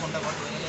contar cuánto dinero.